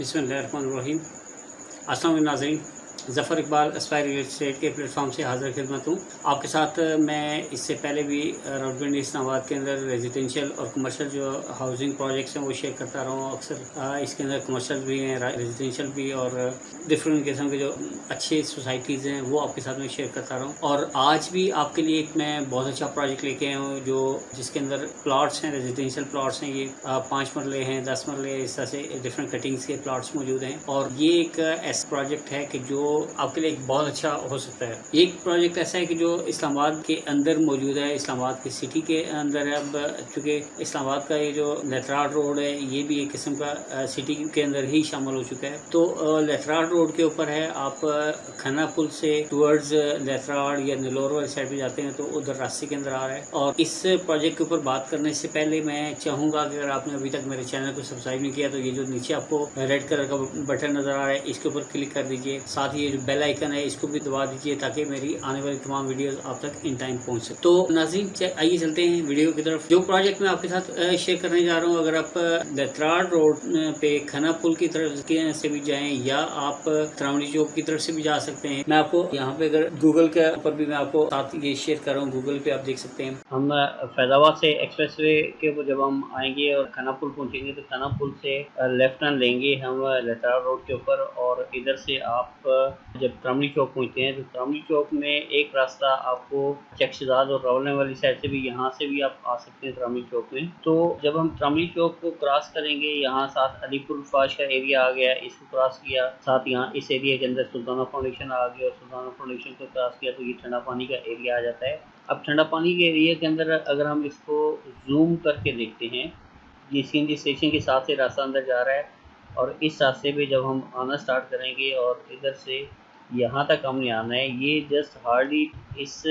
بسم اللہ الرحمن الرحیم۔ السلام علیکم ناظرین۔ Zafar Iqbal Aspire real estate کے پلیٹ فارم سے حاضر خدمت ہوں۔ آپ کے ساتھ میں اس سے پہلے بھی راؤڈ اسلام آباد کے اندر ریزیڈینشیل اور کمرشل جو ہاؤسنگ پروجیکٹس ہیں وہ شیئر کرتا رہا ہوں۔ اکثر اس کے اندر کمرشل بھی ہیں ریزیڈینشیل بھی اور ڈفرینٹ قسم کے جو اچھے سوسائٹیز ہیں وہ آپ کے ساتھ میں شیئر کرتا رہا ہوں۔ اور آج بھی آپ کے لیے ایک میں بہت اچھا پروجیکٹ لے کے آیا ہوں جو جس کے اندر پلاٹس ہیں ریزیڈینشیل پلاٹس ہیں۔ یہ پانچ مرلے ہیں، دس مرلے، اس طرح سے ڈفرینٹ کٹنگس کے پلاٹس موجود ہیں۔ اور یہ ایک ایسا پروجیکٹ ہے کہ جو آپ کے لیے ایک بہت اچھا ہو سکتا ہے۔ ایک پروجیکٹ ایسا ہے کہ جو اسلام آباد کے اندر موجود ہے، اسلام آباد کی سٹی کے اندر ہے۔ اب چونکہ اسلام آباد کا یہ جو لیتراٹ روڈ ہے، یہ بھی ایک قسم کا سٹی کے اندر ہی شامل ہو چکا ہے۔ تو لیتراٹ روڈ کے اوپر ہے۔ آپ کھنا پل سے ٹورڈز لیتراٹ یا نلور والی سائڈ پہ جاتے ہیں تو ادھر راستے کے اندر آ رہا ہے۔ اور اس پروجیکٹ کے اوپر بات کرنے سے پہلے میں چاہوں گا کہ اگر آپ نے ابھی تک میرے چینل کو سبسکرائب نہیں کیا تو یہ جو نیچے آپ کو ریڈ کلر کا بٹن نظر آ رہا ہے، اس کے اوپر کلک کر دیجیے۔ ساتھ ہی یہ جو بیل آئیکن ہے، اس کو بھی دبا دیجیے تاکہ میری آنے والی تمام ویڈیوز آپ تک ان ٹائم پہنچ سکے۔ تو ناظرین آئیے چلتے ہیں ویڈیو کی طرف۔ جو پروجیکٹ میں آپ کے ساتھ شیئر کرنے جا رہا ہوں، اگر آپ لتراڑ روڈ پہ کھنا پل کی طرف سے بھی جائیں یا آپ تراوڑی چوک کی طرف سے بھی جا سکتے ہیں، میں آپ کو یہاں پہ اگر گوگل کے اوپر بھی میں آپ کو ساتھ یہ شیئر کر رہا ہوں گوگل پہ آپ دیکھ سکتے ہیں۔ ہم فیض آباد سے ایکسپریس وے کے اوپر جب ہم آئیں گے اور کھنا پل پہنچیں گے، تو کھنا پل سے لیفٹ ٹرن لیں گے ہم لتراڑ روڈ کے اوپر اور ادھر سے آپ جب تراوڑی چوک پہنچتے ہیں، تو تراوڑی چوک میں ایک راستہ آپ کو چکشزاد اور راولنے والی سائڈ سے بھی، یہاں سے بھی آپ آ سکتے ہیں تراوڑی چوک میں۔ تو جب ہم تراوڑی چوک کو کراس کریں گے، یہاں ساتھ علی پور فاش کا ایریا آ گیا، اس کو کراس کیا، ساتھ یہاں اس ایریا کے اندر سلطانہ فاؤنڈیشن آ گیا اور سلطانہ فاؤنڈیشن کو کراس کیا، تو یہ ٹھنڈا پانی کا ایریا آ جاتا ہے۔ اب ٹھنڈا پانی کے ایریا کے اندر اگر ہم اس کو زوم کر کے دیکھتے ہیں، یہ سی این جی اسٹیشن کے ساتھ سے راستہ اندر جا رہا ہے۔ اور اس راستے پہ جب ہم آنا سٹارٹ کریں گے اور ادھر سے یہاں تک ہم نے آنا ہے، یہ جسٹ ہارڈلی اس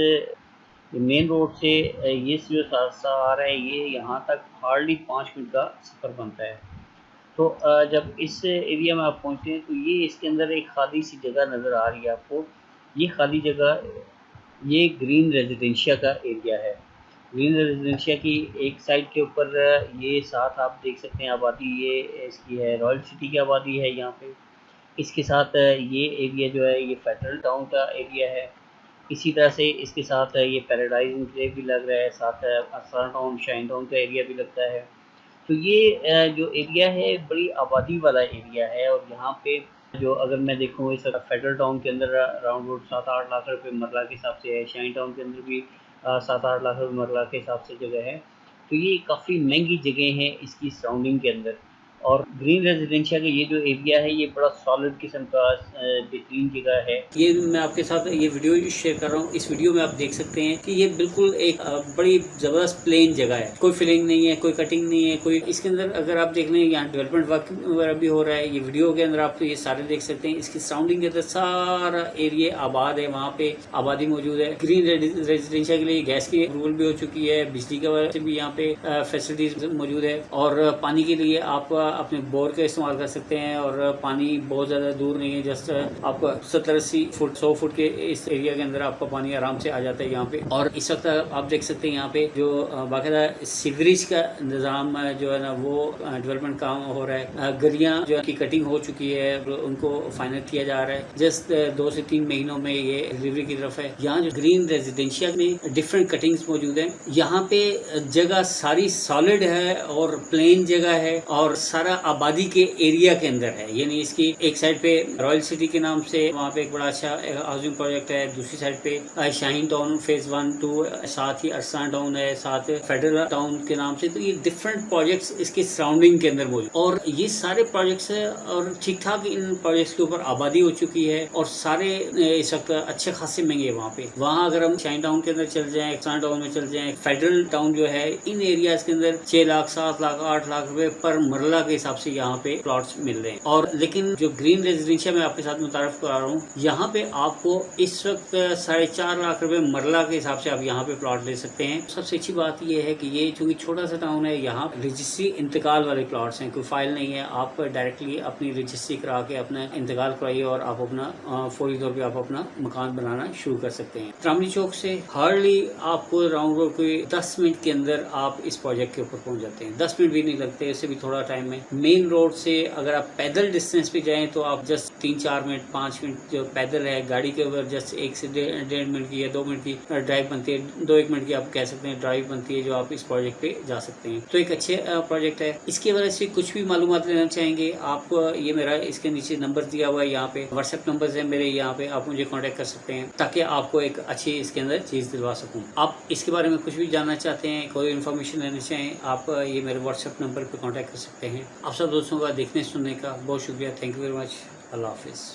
مین روڈ سے، یہ جو راستہ آ رہا ہے، یہ یہاں تک ہارڈلی پانچ منٹ کا سفر بنتا ہے۔ تو جب اس ایریا میں آپ پہنچتے ہیں تو یہ اس کے اندر ایک خالی سی جگہ نظر آ رہی ہے آپ کو۔ یہ خالی جگہ، یہ گرین ریزیڈینشیا کا ایریا ہے۔ گرین ریزیڈینشیا کی ایک سائڈ کے اوپر یہ ساتھ آپ دیکھ سکتے ہیں آبادی، یہ اس کی ہے رائل سٹی کی آبادی ہے یہاں پہ۔ اس کے ساتھ یہ ایریا جو ہے، یہ فیڈرل ٹاؤن کا ایریا ہے۔ اسی طرح سے اس کے ساتھ یہ پیراڈائز انکلیو بھی لگ رہا ہے۔ ساتھ اسرا ٹاؤن شائن ٹاؤن کا ایریا بھی لگتا ہے۔ تو یہ جو ایریا ہے، بڑی آبادی والا ایریا ہے۔ اور یہاں پہ جو اگر میں دیکھوں، اس فیڈرل ٹاؤن کے اندر راؤنڈ روڈ سات آٹھ لاکھ روپے مرلہ کے حساب سے ہے۔ شائن ٹاؤن کے اندر بھی سات آٹھ لاکھ روپے مرلہ کے حساب سے جگہ ہے، تو یہ کافی مہنگی جگہ ہیں اس کی سراؤنڈنگ کے اندر۔ اور گرین ریزیڈینشیا کا یہ جو ایریا ہے، یہ بڑا سالڈ قسم کا بہترین جگہ ہے۔ یہ میں آپ کے ساتھ یہ ویڈیو شیئر کر رہا ہوں۔ اس ویڈیو میں آپ دیکھ سکتے ہیں کہ یہ بالکل ایک بڑی زبردست پلین جگہ ہے۔ کوئی فلنگ نہیں ہے، کوئی کٹنگ نہیں ہے، کوئی اس کے اندر اگر آپ دیکھ لیں، یہاں ڈیولپمنٹ ورک وغیرہ بھی ہو رہا ہے۔ یہ ویڈیو کے اندر آپ یہ سارے دیکھ سکتے ہیں۔ اس کی سراؤنڈنگ کے اندر سارا ایریا آباد ہے، وہاں پہ آبادی موجود ہے۔ گرین ریزیڈینشیا کے لیے گیس کی اپروول بھی ہو چکی ہے۔ بجلی کا بھی یہاں پہ فیسلٹیز موجود ہے۔ اور پانی کے لیے آپ اپنے بور کا استعمال کر سکتے ہیں اور پانی بہت زیادہ دور نہیں ہے، جسٹ آپ کو ستر اسی فٹ، سو فٹ کے اس ایریا کے اندر آپ کا پانی آرام سے آ جاتا ہے یہاں پہ۔ اور اس وقت آپ دیکھ سکتے ہیں یہاں پہ جو باقاعدہ سیوریج کا نظام جو ہے نا، وہ ڈیولپمنٹ کام ہو رہا ہے۔ گلیاں جو کی کٹنگ ہو چکی ہے، ان کو فائنل کیا جا رہا ہے۔ جسٹ دو سے تین مہینوں میں یہ ڈلیوری کی طرف ہے۔ یہاں جو گرین ریزیڈینشیا میں ڈفرینٹ کٹنگز موجود ہیں۔ یہاں پہ جگہ ساری سالڈ ہے اور پلین جگہ ہے اور سارا آبادی کے ایریا کے اندر ہے۔ یعنی اس کی ایک سائڈ پہ رائل سٹی کے نام سے وہاں پہ ایک بڑا اچھا ہاؤسنگ پروجیکٹ ہے۔ دوسری سائڈ پہ Shaheen town phase one two ساتھ ہی ارسان ٹاؤن ہے، ساتھ فیڈرل ٹاؤن کے نام سے۔ تو یہ ڈفرینٹ پروجیکٹس اس کی سراؤنڈنگ کے اندر موجود۔ اور یہ سارے پروجیکٹس اور ٹھیک ٹھاک ان پروجیکٹس کے اوپر آبادی ہو چکی ہے۔ اور سارے اس وقت اچھے خاصے مہنگے وہاں پہ۔ وہاں اگر ہم شاہین ٹاؤن کے اندر چل جائیں ارسان ٹاؤن میں چل جائیں فیڈرل ٹاؤن جو ہے، ان ایریاز کے اندر چھ لاکھ، سات لاکھ، آٹھ لاکھ روپے پر مرلہ کے حساب سے یہاں پہ پلاٹس مل رہے ہیں۔ اور لیکن جو گرین ریزیڈینشیا میں آپ کے ساتھ متعارف کرا رہا ہوں، یہاں پہ آپ کو اس وقت ساڑھے چار لاکھ روپے مرلہ کے حساب سے آپ یہاں پہ پلاٹ لے سکتے ہیں۔ سب سے اچھی بات یہ ہے کہ یہ چونکہ چھوٹا سا ٹاؤن ہے، یہاں رجسٹری انتقال والے پلاٹس ہیں، کوئی فائل نہیں ہے۔ آپ ڈائریکٹلی اپنی رجسٹری کرا کے اپنا انتقال کرائیے اور آپ اپنا فوری طور پہ آپ اپنا مکان بنانا شروع کر سکتے ہیں۔ ترامنی چوک سے ہارڈلی آپ کو راؤنڈ روڈ کوئی دس منٹ کے اندر آپ اس پروجیکٹ کے اوپر پہنچ جاتے ہیں۔ دس منٹ بھی نہیں لگتے، اس سے بھی تھوڑا ٹائم میں میں مین روڈ سے اگر آپ پیدل ڈسٹینس پہ جائیں تو آپ جسٹ تین چار منٹ، پانچ منٹ جو پیدل ہے، گاڑی کے اوپر جسٹ ایک سے ڈیڑھ منٹ کی یا دو منٹ کی ڈرائیو بنتی ہے۔ دو ایک منٹ کی آپ کہہ سکتے ہیں ڈرائیو بنتی ہے جو آپ اس پروجیکٹ پہ جا سکتے ہیں۔ تو ایک اچھے پروجیکٹ ہے۔ اس کی وجہ سے کچھ بھی معلومات لینا چاہیں گے، آپ یہ میرا اس کے نیچے نمبر دیا ہوا ہے یہاں پہ۔ واٹس ایپ نمبر ہے میرے یہاں پہ، آپ مجھے کانٹیکٹ کر سکتے ہیں تاکہ آپ کو ایک اچھی اس کے اندر چیز دلوا سکوں۔ آپ اس کے بارے میں کچھ بھی جاننا چاہتے ہیں، کوئی انفارمیشن لینا چاہیں، آپ یہ میرے واٹس ایپ نمبر پہ کانٹیکٹ کر سکتے ہیں۔ آپ سب دوستوں کا دیکھنے سننے کا بہت شکریہ. تھینک یو ویری مچ اللہ حافظ.